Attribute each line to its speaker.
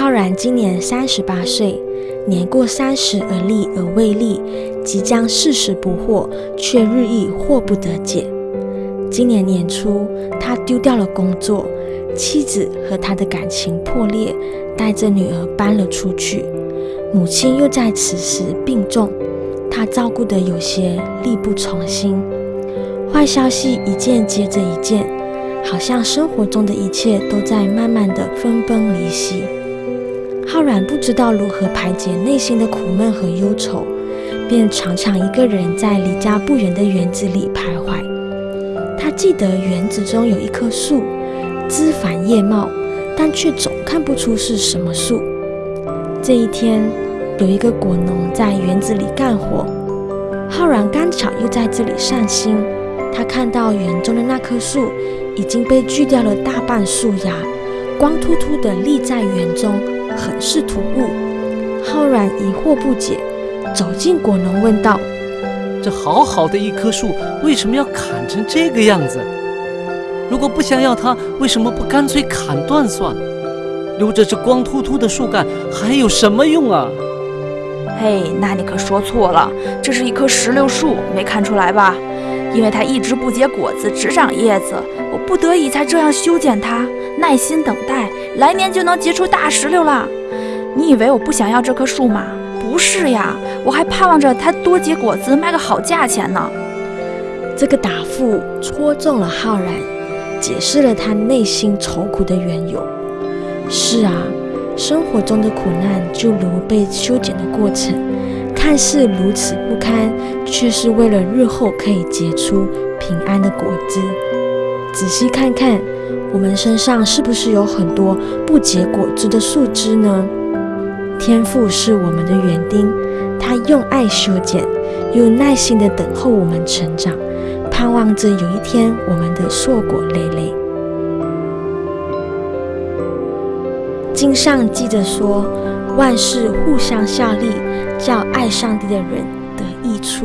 Speaker 1: 浩然今年三十八岁，年过三十而立而未立，即将四十不惑，却日益惑不得解。今年年初，他丢掉了工作，妻子和他的感情破裂，带着女儿搬了出去。母亲又在此时病重，他照顾得有些力不从心。坏消息一件接着一件，好像生活中的一切都在慢慢的分崩离析。浩然不知道如何排解内心的苦闷和忧愁，便常常一个人在离家不远的园子里徘徊。他记得园子中有一棵树，枝繁叶茂，但却总看不出是什么树。这一天，有一个果农在园子里干活，浩然刚巧又在这里散心。他看到园中的那棵树已经被锯掉了大半树芽，光秃秃的立在园中，很是突兀。浩然疑惑不解，走进果农问道：“
Speaker 2: 这好好的一棵树，为什么要砍成这个样子？如果不想要它，为什么不干脆砍断算？留着这光秃秃的树干还有什么用啊？”
Speaker 3: 嘿，那你可说错了，这是一棵石榴树，没看出来吧？因为它一直不结果子，只长叶子，我不得已才这样修剪它，耐心等待，来年就能结出大石榴了。你以为我不想要这棵树吗？不是呀，我还盼望着它多结果子，卖个好价钱呢。
Speaker 1: 这个答复戳中了浩然，解释了他内心愁苦的缘由。是啊，生活中的苦难就如被修剪的过程。看似如此不堪，却是为了日后可以结出平安的果子。仔细看看，我们身上是不是有很多不结果子的树枝呢？天父是我们的园丁，他用爱修剪，又耐心地等候我们成长，盼望着有一天我们的硕果累累。经上记着说，万事互相效力。叫爱上帝的人得益处。